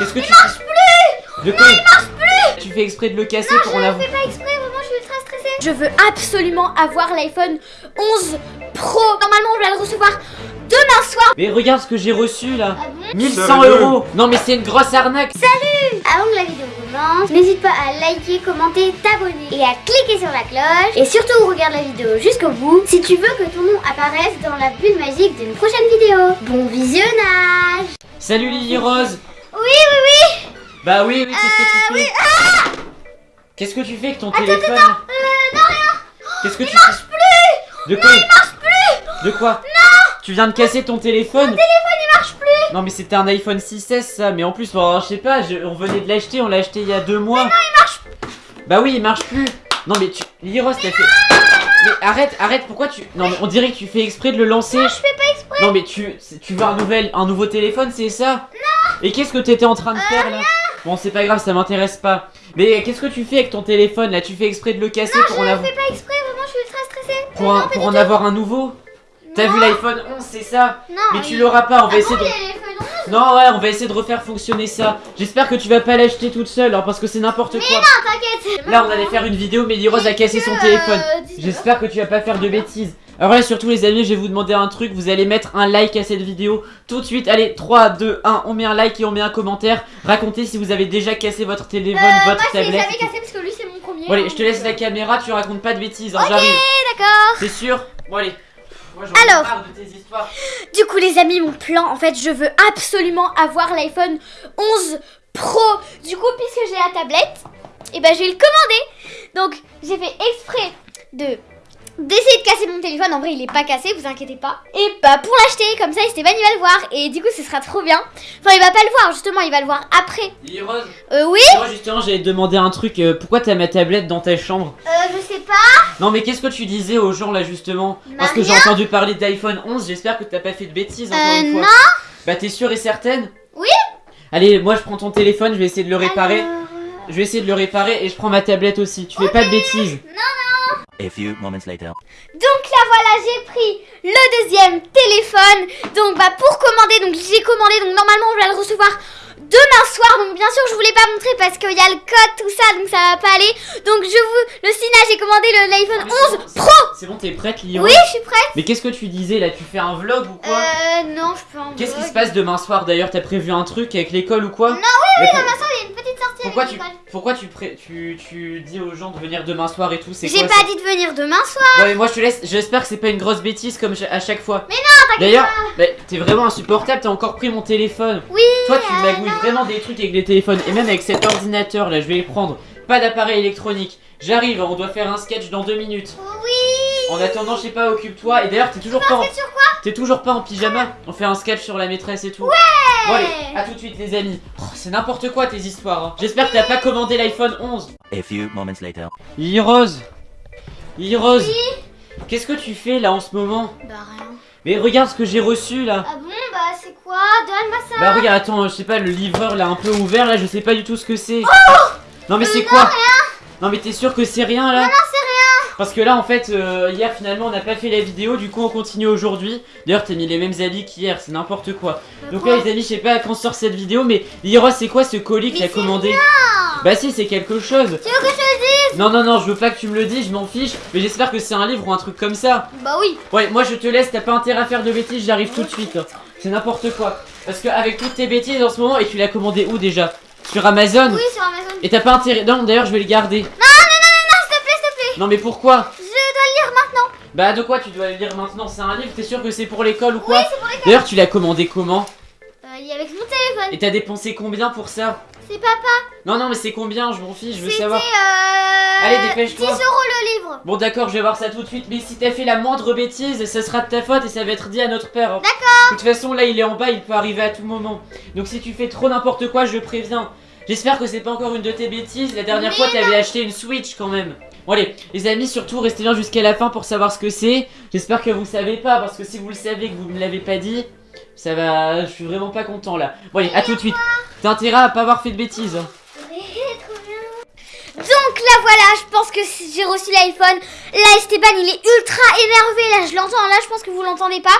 Qu'est-ce que il tu marche plus De quoi Il marche plus Tu fais exprès de le casser Non, pour je le avoir. fais pas exprès, vraiment, je suis ultra stressée. Je veux absolument avoir l'iPhone 11 Pro. Normalement, on va le recevoir demain soir. Mais regarde ce que j'ai reçu là. Ah bon 1100 Sérieux euros Non mais c'est une grosse arnaque Avant que la vidéo commence, n'hésite pas à liker, commenter, t'abonner et à cliquer sur la cloche. Et surtout, regarde la vidéo jusqu'au bout si tu veux que ton nom apparaisse dans la bulle magique d'une prochaine vidéo. Bon visionnage Salut Lily Rose Oui, oui, oui. Bah oui, oui, qu'est-ce que tu fais Qu'est-ce que tu fais avec ton téléphone Euh, non, rien. Qu'est-ce que tu marche fais plus. De quoi Il marche plus. De quoi Non. Tu viens de casser ton téléphone téléphone, il marche plus. Non mais c'était un iPhone 6S ça, mais en plus, bon, je sais pas, je- on venait de l'acheter, on l'a acheté il y a deux mois. Non, il marche Bah oui, il marche plus. Non mais tu... Lily Rose, t'as fait... Mais arrête, arrête, pourquoi tu... Non mais on dirait que tu fais exprès de le lancer. Je fais pas exprès. Non mais tu, tu veux un nouvel, un nouveau téléphone, c'est ça? Non Et qu'est-ce que t'étais en train de faire là Bon c'est pas grave, ça m'intéresse pas. Mais qu'est-ce que tu fais avec ton téléphone là? Tu fais exprès de le casser pour en avoir, fais pas exprès, vraiment, je suis ultra stressée pour, un- pour en avoir un nouveau? T'as vu l'iPhone 11, c'est ça? Non, Mais tu l'auras pas, on va Ah essayer bon, de... il y a l'iPhone 11 Non ouais, on va essayer de refaire fonctionner ça. J'espère que tu vas pas l'acheter toute seule, hein, parce que c'est n'importe quoi. Non, t'inquiète Là on allait faire une vidéo, mais Rose a cassé son Euh, téléphone. 19. J'espère que tu vas pas faire de bêtises. Alors là surtout les amis je vais vous demander un truc Vous allez mettre un like à cette vidéo Tout de suite allez 3, 2, 1 On met un like et on met un commentaire Racontez si vous avez déjà cassé votre téléphone, Euh, votre moi, je l'ai tablette jamais cassé parce que lui, c'est mon premier. Bon allez je te laisse la caméra Tu racontes pas de bêtises hein, Ok, d'accord C'est sûr Bon allez Moi Alors. marre de tes histoires Du coup, les amis, mon plan, en fait, je veux absolument avoir l'iPhone 11 Pro. Du coup, puisque j'ai la tablette, et ben, je vais le commander. Donc, j'ai fait exprès de d'essayer de casser mon téléphone. En vrai, il est pas cassé, vous inquiétez pas. Et bah, pour l'acheter, comme ça, Esteban, il va le voir. Et du coup, ce sera trop bien. Enfin, il va pas le voir, justement, il va le voir après. Lily Rose Euh, oui Moi justement j'allais te demander un truc euh, Pourquoi t'as ma tablette dans ta chambre? Euh, je sais pas. Non mais qu'est-ce que tu disais aux gens là justement? Bah, Parce que j'ai entendu parler d'iPhone 11 J'espère que t'as pas fait de bêtises encore Euh, une fois non. Bah t'es sûre et certaine? Oui. Allez moi je prends ton téléphone Je vais essayer de le réparer Alors, Je vais essayer de le réparer et je prends ma tablette aussi. Tu fais pas de bêtises. A few moments later. Donc là voilà j'ai pris le deuxième téléphone. Donc bah pour commander donc j'ai commandé. Donc normalement on va le recevoir demain soir. Donc bien sûr je voulais pas montrer parce qu'il y a le code tout ça. Donc ça va pas aller. Donc je vous le signage j'ai commandé le l'iPhone Ah, mais 11 c'est bon, Pro. C'est bon, t'es prête, Lyon Oui je suis prête. Mais qu'est-ce que tu disais là? Tu fais un vlog ou quoi? Euh non je peux en Qu'est-ce qui se passe demain soir? D'ailleurs T'as prévu un truc avec l'école ou quoi? Non, oui, oui, Demain soir il y a une Pourquoi tu, pourquoi tu, pré- tu, tu dis aux gens de venir demain soir et tout C'est J'ai pas dit de venir demain soir Bon, mais moi je te laisse. J'espère que c'est pas une grosse bêtise comme à chaque fois. Mais non D'ailleurs, bah, t'es vraiment insupportable. T'as encore pris mon téléphone. Oui Toi, tu euh, magouilles vraiment des trucs avec les téléphones. Et même avec cet ordinateur là, je vais le prendre. Pas d'appareil électronique. J'arrive, on doit faire un sketch dans deux minutes. Oui En attendant, je sais pas, occupe-toi. Et d'ailleurs, t'es toujours pas en... sur quoi T'es toujours pas en pyjama On fait un sketch sur la maîtresse et tout. Ouais Bon allez, à tout de suite les amis. Oh, c'est n'importe quoi tes histoires. hein. J'espère que t'as pas commandé l'iPhone 11. A few moments later. Lily Rose Lily Rose Qu'est-ce que tu fais là en ce moment Bah rien Mais regarde ce que j'ai reçu là Ah bon bah c'est quoi? Donne-moi ça Bah regarde, attends, je sais pas, le livreur l'a un peu ouvert là, je sais pas du tout ce que c'est. non mais c'est quoi? Non mais t'es sûr que c'est rien là? Non, non, c'est rien Parce que là en fait, euh, hier finalement on n'a pas fait la vidéo, du coup on continue aujourd'hui. D'ailleurs t'as mis les mêmes habits qu'hier, c'est n'importe quoi. Donc là les amis, je sais pas quand sort cette vidéo, mais Lyra c'est quoi ce colis que t'as commandé rien. Bah si, c'est quelque chose. Tu veux que je te le dise Non non non, je veux pas que tu me le dises, je m'en fiche, mais j'espère que c'est un livre ou un truc comme ça. Bah oui Ouais, moi je te laisse, t'as pas intérêt à faire de bêtises, j'arrive tout de suite. hein. C'est n'importe quoi. Parce qu'avec toutes tes bêtises en ce moment, et tu l'as commandé où déjà? Sur Amazon? Oui sur Amazon Et t'as pas intérêt. Non, d'ailleurs, je vais le garder. Non non s'il te plaît s'il te plaît Non, mais pourquoi Je dois le lire maintenant Bah, de quoi tu dois le lire maintenant? C'est un livre, t'es sûr que c'est pour l'école ou quoi? Oui c'est pour les D'ailleurs, tu l'as commandé comment? Euh avec mon téléphone Et t'as dépensé combien pour ça? C'est papa Non, non, mais c'est combien Je m'en fiche, je veux savoir. euh... Allez, dépêche-toi. 10 euros le livre Bon, d'accord, je vais voir ça tout de suite. Mais si t'as fait la moindre bêtise, ça sera de ta faute et ça va être dit à notre père. hein. D'accord De toute façon, là, il est en bas, il peut arriver à tout moment. Donc, si tu fais trop n'importe quoi, je préviens. J'espère que c'est pas encore une de tes bêtises. La dernière Mais fois, t'avais acheté une Switch quand même. Bon, les amis, surtout, restez bien jusqu'à la fin pour savoir ce que c'est. J'espère que vous savez pas, parce que si vous le savez que vous me l'avez pas dit, ça va. Je suis vraiment pas content là. Bon, allez, à tout de suite. T'as intérêt à pas avoir fait de bêtises. hein. Donc là voilà, je pense que j'ai reçu l'iPhone. Là Esteban il est ultra énervé, là je l'entends, là je pense que vous l'entendez pas.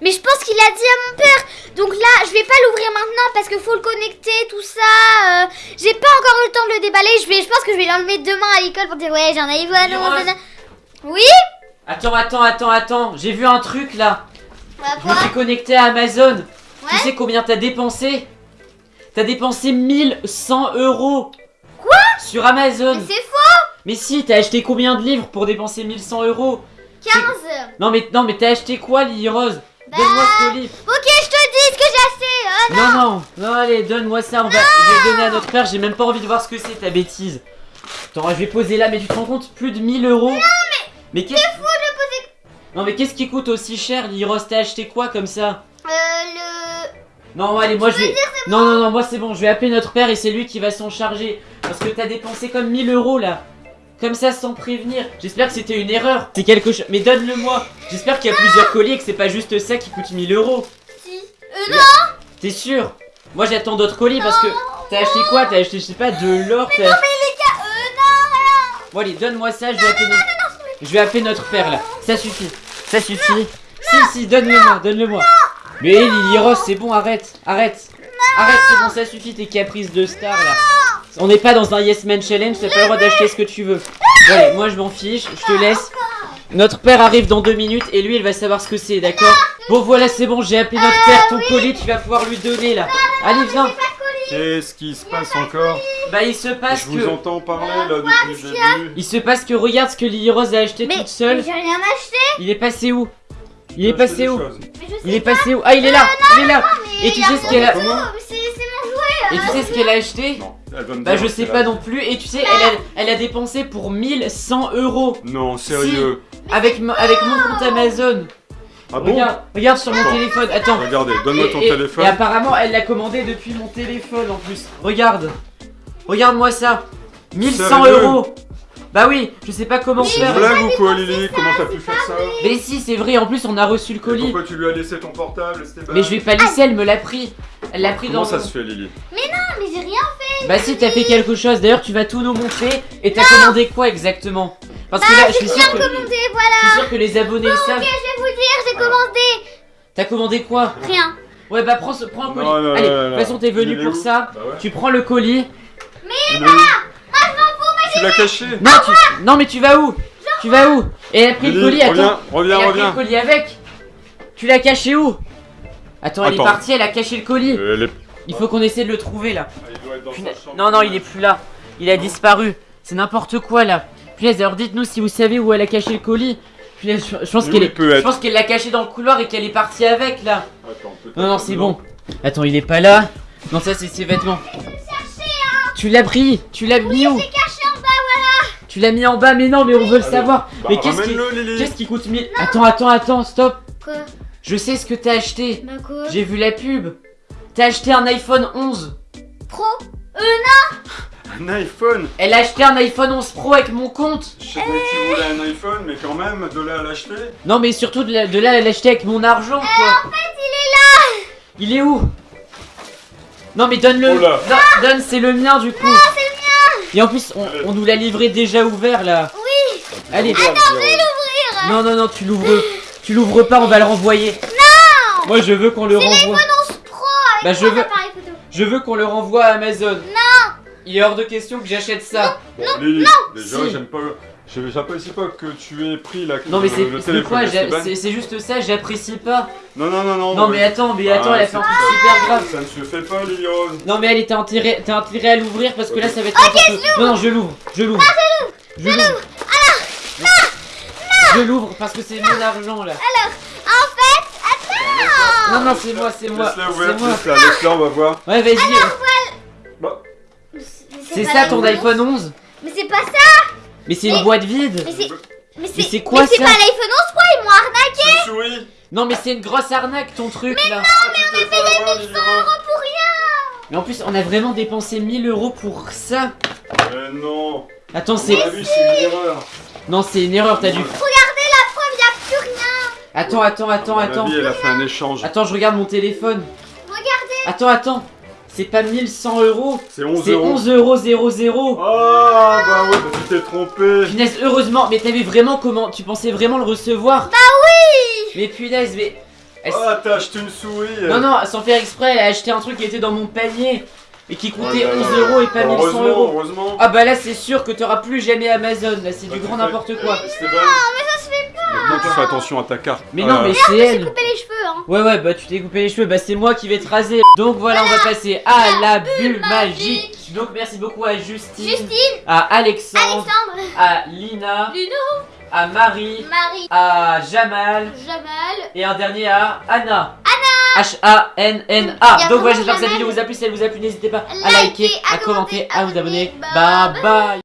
Mais je pense qu'il a dit à mon père. Donc là, je vais pas l'ouvrir maintenant parce qu'il faut le connecter, tout ça. euh, j'ai pas encore eu le temps de le déballer. Je, vais, je pense que je vais l'enlever demain à l'école pour dire ouais, j'ai un iPhone. Dis-moi. nanana. Oui? Attends, attends, attends, attends. J'ai vu un truc là. Bah, Je me suis connecté à Amazon. Tu sais combien t'as dépensé? T'as dépensé 1100 euros. Quoi? Sur Amazon. Mais c'est faux Mais si, t'as acheté combien de livres pour dépenser 1100 euros? 15 Non mais non mais t'as acheté quoi Lily Rose? Donne-moi ce colis Ok, je te dis ce que j'ai acheté. euh, Non. Non non. Allez donne-moi ça on va je vais le donner à notre père j'ai même pas envie de voir ce que c'est ta bêtise. Attends je vais poser là mais tu te rends compte plus de 1000 euros. Non mais Mais qu'est-ce fou de poser. Non mais qu'est-ce qui coûte aussi cher Lily Rose t'as acheté quoi comme ça? Euh, le. Non allez moi je vais Non non non moi c'est bon je vais appeler notre père et c'est lui qui va s'en charger. Parce que t'as dépensé comme 1000 euros là comme ça sans prévenir. J'espère que c'était une erreur. C'est quelque chose. Mais donne-le-moi. J'espère qu'il y a plusieurs colis et que c'est pas juste ça qui coûte 1000 euros. Si. Euh, non. T'es sûr? Moi j'attends d'autres colis parce que t'as acheté quoi? T'as acheté je sais pas de l'or t'as- mais les gars, euh, non, Bon allez donne-moi ça je vais appeler notre... Je vais appeler notre père là. Ça suffit. Ça suffit. Si si donne-le-moi donne-le-moi. Mais Lily Rose c'est bon arrête. Arrête. Arrête c'est bon ça suffit tes caprices de star là On n'est pas dans un Yes Man Challenge t'as pas le droit d'acheter ce que tu veux. Bon, allez moi je m'en fiche je te laisse. Notre père arrive dans deux minutes et lui il va savoir ce que c'est d'accord? Bon voilà c'est bon j'ai appelé notre père ton colis tu vas pouvoir lui donner là. Allez viens. Qu'est-ce qui se passe encore? Bah il se passe Je vous que entends parler là depuis le début. il se passe que regarde ce que Lily Rose a acheté Mais toute seule. j'ai rien acheté. Il est passé où? Il est passé où? Il est passé où? Ah il est là Il est là. Et tu sais ce qu'elle a. Et tu sais ce qu'elle a acheté? Non, elle va me Bah je sais pas a. non plus. Et tu sais, elle a, elle a dépensé pour 1100 euros Non, sérieux. avec, avec mon compte Amazon. Ah bon regarde, regarde sur mon téléphone. Attends. Regardez, donne-moi ton et- téléphone. Et apparemment, elle l'a commandé depuis mon téléphone en plus. Regarde. Regarde-moi ça. 1100 Sérieux euros. Bah oui, je sais pas comment C'est une faire. blague ou quoi Lily? Comment t'as pu faire ça? Mais si, c'est vrai. En plus, on a reçu le Et colis. Pourquoi tu lui as laissé ton portable Mais je vais pas laisser, elle me l'a pris. Elle l'a pris Comment dans ça se fait Lily? Non, mais j'ai rien fait. Bah si t'as fait quelque chose, d'ailleurs tu vas tout nous montrer et t'as commandé quoi exactement? Parce que là je suis sûr que, Commandé, voilà. je suis sûr que les abonnés le savent. Ok, je vais vous dire, j'ai commandé. T'as commandé quoi? Rien. Ouais bah prends, ce, prends un colis. Non, non, Allez, de toute façon t'es venu pour ça. Bah ouais. Tu prends le colis. Il est où? Tu l'as caché Non tu... Non mais tu vas où? Tu vas où? Et elle a pris le colis, attends. reviens, reviens, elle a pris le reviens. colis avec. Tu l'as caché où? Attends, elle Attends. est partie, elle a caché le colis. Euh, elle est- Il faut qu'on essaie de le trouver là. Ah, il doit être dans sa Punaise. chambre. Non, non, il est plus là. Il a disparu. C'est n'importe quoi là. Punaise, alors dites-nous si vous savez où elle a caché le colis. Punaise, je, je pense qu'elle est. peut Je être pense qu'elle l'a caché dans le couloir et qu'elle est partie avec là. Attends, Non, non, c'est bon. Attends, il est pas là. Non, ça c'est ses vêtements. Tu l'as pris Tu l'as mis où? J'ai caché en bas. Tu l'as mis en bas, mais non, mais on veut le Allez. savoir. Bah, mais qu'est-ce qui, qui coûte 1000 Attends, attends, attends, stop. Quoi? Je sais ce que t'as acheté. Bah quoi? J'ai vu la pub. T'as acheté un iPhone 11. Pro Un iPhone Elle a acheté un iPhone 11 Pro avec mon compte. Je sais bien que tu voulais un iPhone, mais quand même, de là à l'acheter Non, mais surtout de, là, elle l'a acheté avec mon argent, quoi. En fait, il est là. Il est où? Non, mais donne-le. Oh. Non, donne, c'est le mien du coup. Et en plus, on, on nous l'a livré déjà ouvert là. Oui. Allez. Regarde, Lily. Non, non, non, tu l'ouvres. Tu l'ouvres pas, on va le renvoyer. Non Moi, je veux qu'on le renvoie. 11 Pro avec Bah, je veux- appareil photo. Je veux qu'on le renvoie à Amazon. Non Il est hors de question que j'achète ça. Bon, Lily, déjà, Si. j'aime pas. je- J'apprécie pas que tu aies pris la Non, mais c'est quoi. C'est c'est juste ça, j'apprécie pas. Non, non, non, non. Non, mais attends, mais attends, Ah, elle a fait un truc tout super grave. Ça ne se fait pas, Lily Rose. Non, mais allez, t'as intérêt, t'as intérêt à l'ouvrir parce que là, ça va être. Ok, n'importe- Non, non, je l'ouvre. Je l'ouvre. Je l'ouvre. Je l'ouvre parce que c'est mon argent là. Attends. Non, non, c'est moi, c'est moi. Laisse-la C'est ouverte, moi. laisse-la, laisse-la, on va voir. Ouais, vas-y. Bah, Mais C'est ça ton iPhone 11 Mais c'est pas ça. Mais c'est une Mais- boîte vide. Mais c'est. Mais Mais c'est quoi mais c'est ça pas l'iPhone 11 Pro, ils m'ont arnaqué c'est une souris. Non, mais c'est une grosse arnaque ton truc là. Ah, tu te fais avoir, Lily Rose. pour rien. Mais en plus, on a vraiment dépensé 1000 euros pour ça. Euh, non. Attends, c'est. c'est une erreur. Non, c'est une erreur, t'as dû. Regardez la preuve, y a plus rien. Attends, attends, attends, attends. elle a fait un échange. Attends, je regarde mon téléphone. Regardez. Attends, attends. C'est pas 1100 euros. C'est 11 C'est euros. 11 euros 00. Ah, bah ouais, bah tu t'es trompé. Punaise, heureusement, mais t'avais vraiment comment Tu pensais vraiment le recevoir Bah oui. Mais punaise, mais. Elle- Oh, t'as acheté une souris. Non, non, sans faire exprès, elle a acheté un truc qui était dans mon panier et qui coûtait là là 11 euros et pas 1100 Heureusement, euros. heureusement. Ah bah là c'est sûr que t'auras plus jamais Amazon, là c'est du grand n'importe quoi. Pas. Maintenant, tu fais attention à ta carte. Mais non mais c'est elle. Couper les cheveux, hein. Ouais ouais bah tu t'es coupé les cheveux, bah c'est moi qui vais te raser. Donc voilà on va passer à la bulle magique. Donc merci beaucoup à Justine, Justine, à Alexandre, Alexandre, à Lina, Luno, à Marie, Marie, à Jamal. Jamal. et un dernier à Anna. H-A-N-N-A a Donc voilà j'espère que cette vidéo vous a plu, si elle vous a plu n'hésitez pas à Liker, à commenter, à vous abonner. Bye. bye